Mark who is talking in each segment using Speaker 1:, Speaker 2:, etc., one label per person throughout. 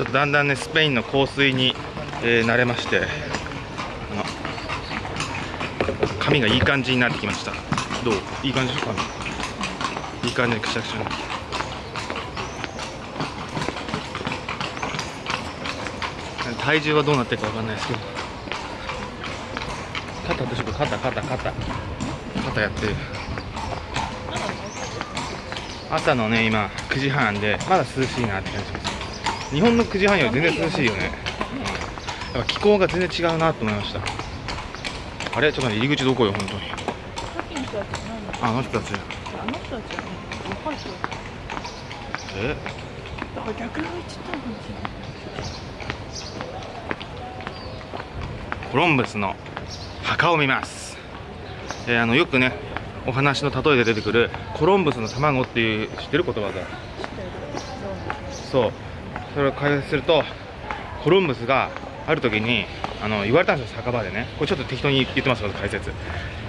Speaker 1: ちょっとだんだんねスペインの香水に、えー慣れまして髪がいい感じになってきました。どう？いい感じでしょ？髪。いい感じでくしゃくしゃな体重はどうなってるかわかんないですけど。肩どうしよう肩肩肩。肩やってる。朝のね今9時半でまだ涼しいなって感じします。日本の9時半より全然涼しいよね、うん、やっぱ気候が全然違うなと思いました。あれちょっと入り口どこよ本当に。ああの人たち。
Speaker 2: あの人たち
Speaker 1: え？
Speaker 2: だから逆に言っちゃったのかもしれない
Speaker 1: コロンブスの墓を見ます、えーあのよくねお話の例えで出てくるコロンブスの卵っていう知ってる言葉が？
Speaker 2: 知ってる。
Speaker 1: そうそれを解説するとコロンブスがある時にあの言われたんですよ酒場でね。これちょっと適当に言ってます解説。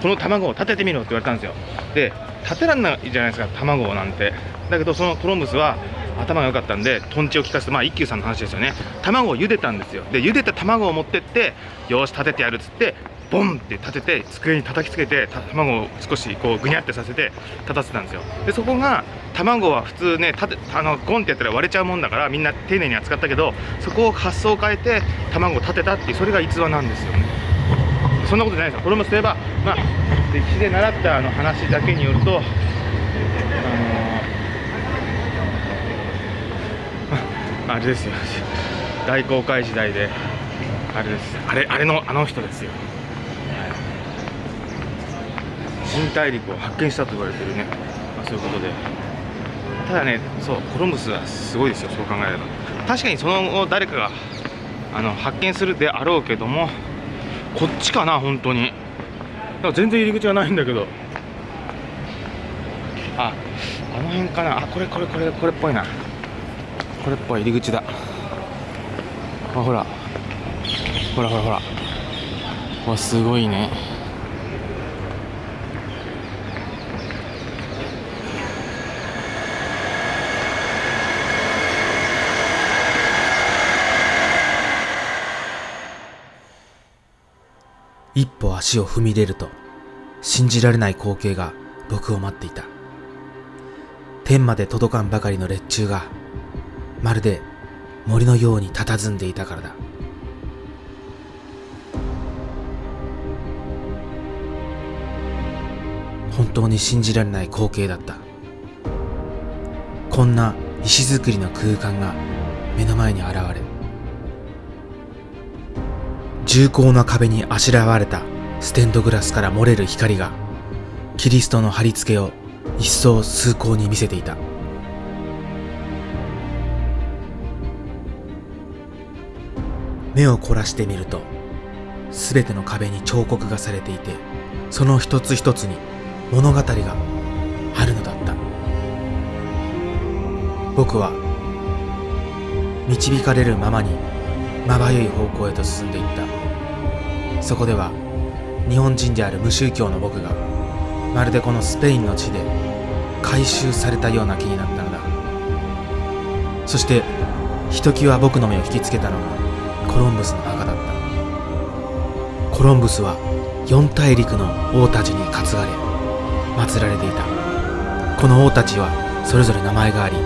Speaker 1: この卵を立ててみろって言われたんですよ。で立てらんないじゃないですか卵なんて。だけどそのコロンブスは頭が良かったんでとんちを利かせてまあ一休さんの話ですよね。卵を茹でたんですよ。で茹でた卵を持ってってよし立ててやるっつってボンって立てて机に叩きつけて卵を少しこうぐにゃってさせて立たせたんですよ。でそこが卵は普通ね立てあのゴンってやったら割れちゃうもんだからみんな丁寧に扱ったけどそこを発想を変えて卵を立てたっていうそれが逸話なんですよね。そんなことないですよ。これもすればまあ歴史で習ったあの話だけによるとあのああれですよ。大航海時代であれです。あれあれのあの人ですよ。新大陸を発見したと言われてるね、まあ、そういうことで。ただねそうコロンブスはすごいですよそう考えれば。確かにその後誰かがあの発見するであろうけどもこっちかな本当に。なんか全然入り口がないんだけど。ああの辺かな。あこれこれこれこれっぽいな。これっぽい入り口だ。あほら。ほらほらほら。わすごいね。
Speaker 3: 一歩足を踏み入れると信じられない光景が僕を待っていた。天まで届かんばかりの列柱がまるで森のように佇んでいたからだ。本当に信じられない光景だった。こんな石造りの空間が目の前に現れ重厚な壁にあしらわれたステンドグラスから漏れる光がキリストの貼り付けを一層崇高に見せていた。目を凝らしてみると全ての壁に彫刻がされていてその一つ一つに物語があるのだった。僕は導かれるままにまばゆい方向へと進んでいった。そこでは日本人である無宗教の僕がまるでこのスペインの地で回収されたような気になったのだ。そしてひときわ僕の目を引きつけたのがコロンブスの墓だった。コロンブスは四大陸の王たちに担がれ祀られていた。この王たちはそれぞれ名前があり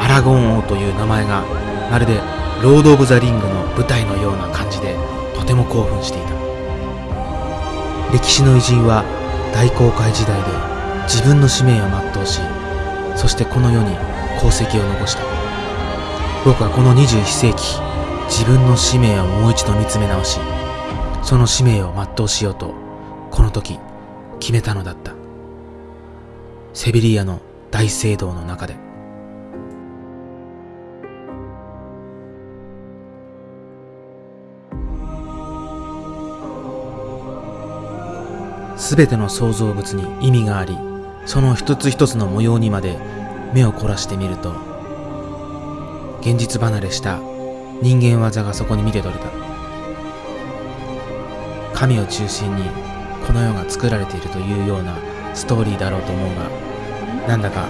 Speaker 3: アラゴン王という名前がまるでロード・オブ・ザ・リングの舞台のような感じでとても興奮していた。歴史の偉人は大航海時代で自分の使命を全うしそしてこの世に功績を残した。僕はこの21世紀自分の使命をもう一度見つめ直しその使命を全うしようとこの時決めたのだった。セビリアの大聖堂の中で。すべての創造物に意味がありその一つ一つの模様にまで目を凝らしてみると現実離れした人間技がそこに見て取れた。神を中心にこの世が作られているというようなストーリーだろうと思うがなんだか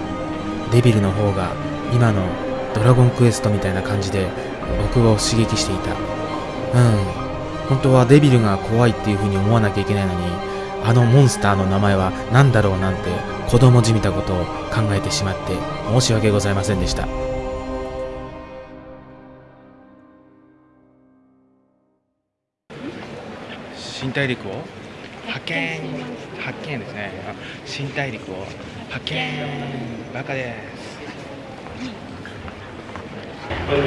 Speaker 3: デビルの方が今のドラゴンクエストみたいな感じで僕を刺激していた。うん本当はデビルが怖いっていう風に思わなきゃいけないのにあのモンスターの名前は何だろうなんて子供じみたことを考えてしまって申し訳ございませんでした。
Speaker 1: 新大陸を派遣派遣ですね。あ新大陸を派遣バカで。す?
Speaker 3: 悪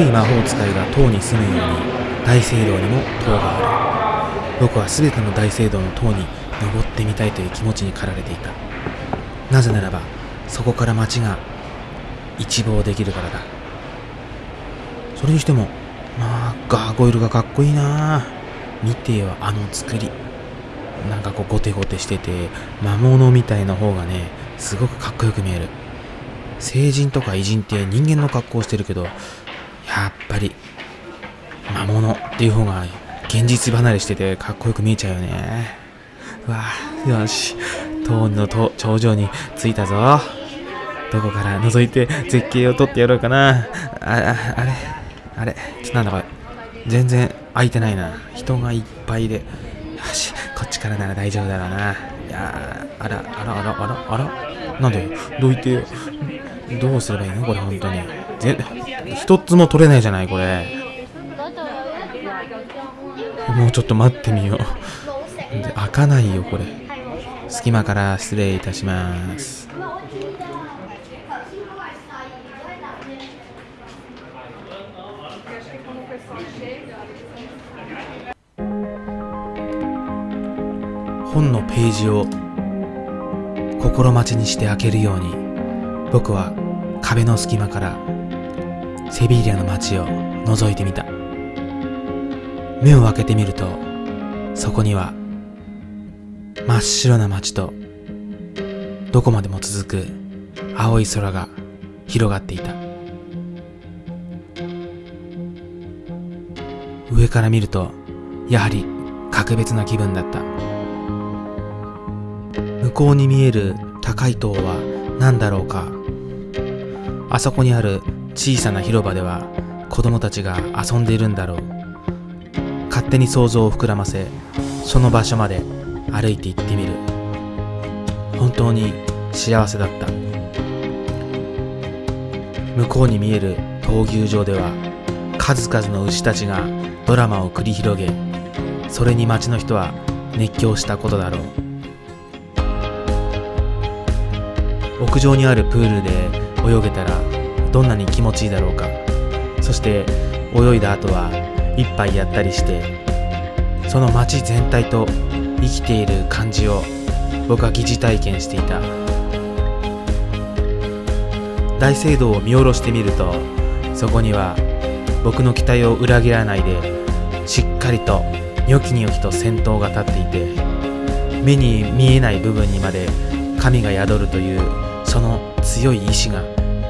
Speaker 3: い魔法使いが塔に住むように大聖堂にも塔がある僕は全ての大聖堂の塔に登ってみたいという気持ちに駆られていた。なぜならばそこから街が一望できるからだ。それにしてもまあガーゴイルがかっこいいな。見てよあの作り。なんかこうゴテゴテしてて魔物みたいな方がねすごくかっこよく見える。聖人とか偉人って人間の格好をしてるけどやっぱり魔物っていう方が現実離れしててかっこよく見えちゃうよね。うわあよし。塔の頂上に着いたぞ。どこから覗いて絶景を撮ってやろうかな。ああれあれちょっとなんだこれ。全然空いてないな。人がいっぱいで。よしこっちからなら大丈夫だろうな。いやーあらあらあらあらあらなんでどいて。よどうすればいいの？これ本当に。ぜ一つも取れないじゃないこれ。もうちょっと待ってみよう。で開かないよこれ。隙間から失礼いたします。本のページを心待ちにして開けるように僕は壁の隙間からセビリアの街を覗いてみた目を開けてみるとそこには真っ白な街とどこまでも続く青い空が広がっていた。上から見るとやはり格別な気分だった。向こうに見える高い塔は何だろうか。あそこにある小さな広場では子供たちが遊んでいるんだろう。勝手に想像を膨らませその場所まで歩いて行ってみる。本当に幸せだった。向こうに見える闘牛場では数々の牛たちがドラマを繰り広げそれに町の人は熱狂したことだろう。屋上にあるプールで泳げたらどんなに気持ちいいだろうか。そして泳いだ後は一杯やったりしてその街全体と生きている感じを僕は疑似体験していた。大聖堂を見下ろしてみるとそこには僕の期待を裏切らないでしっかりとニョキニョキと先頭が立っていて目に見えない部分にまで神が宿るというその強い意志が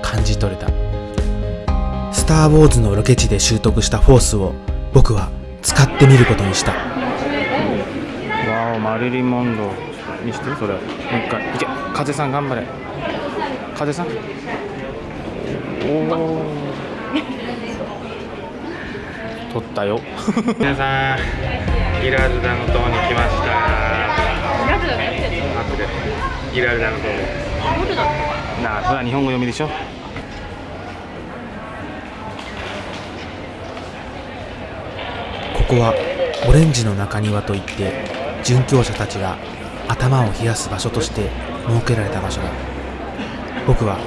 Speaker 3: 感じ取れた。スター・ウォーズのロケ地で習得したフォースを僕は使ってみることにした。
Speaker 1: わおマリリン・モンローにしてそれ。もう一回。いけ風さん頑張れ。風さん？おお取ったよ。皆さんギラルダの塔に来ました。ギラルダの塔。なあそれは日本語読みでしょ
Speaker 3: ここはオレンジの中庭といって殉教者たちが頭を冷やす場所として設けられた場所だ。僕は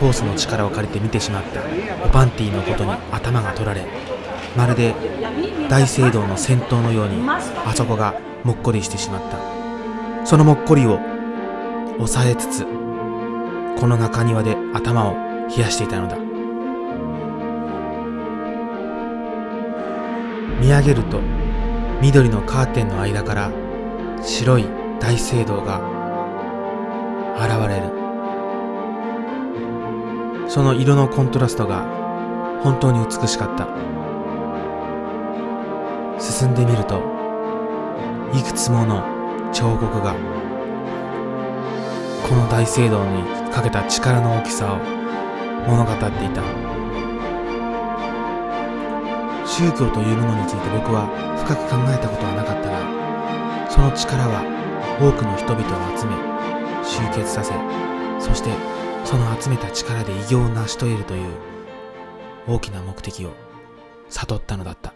Speaker 3: ホースの力を借りて見てしまった。オパンティのことに頭が取られまるで大聖堂の先頭のようにあそこがもっこりしてしまった。そのもっこりを抑えつつこの中庭で頭を冷やしていたのだ。見上げると緑のカーテンの間から白い大聖堂が現れる。その色のコントラストが本当に美しかった。進んでみるといくつもの彫刻がこの大聖堂にかけた力の大きさを物語っていた。宗教というものについて僕は深く考えたことはなかったがその力は多くの人々を集め集結させそしてその集めた力で偉業を成し遂げるという大きな目的を悟ったのだった。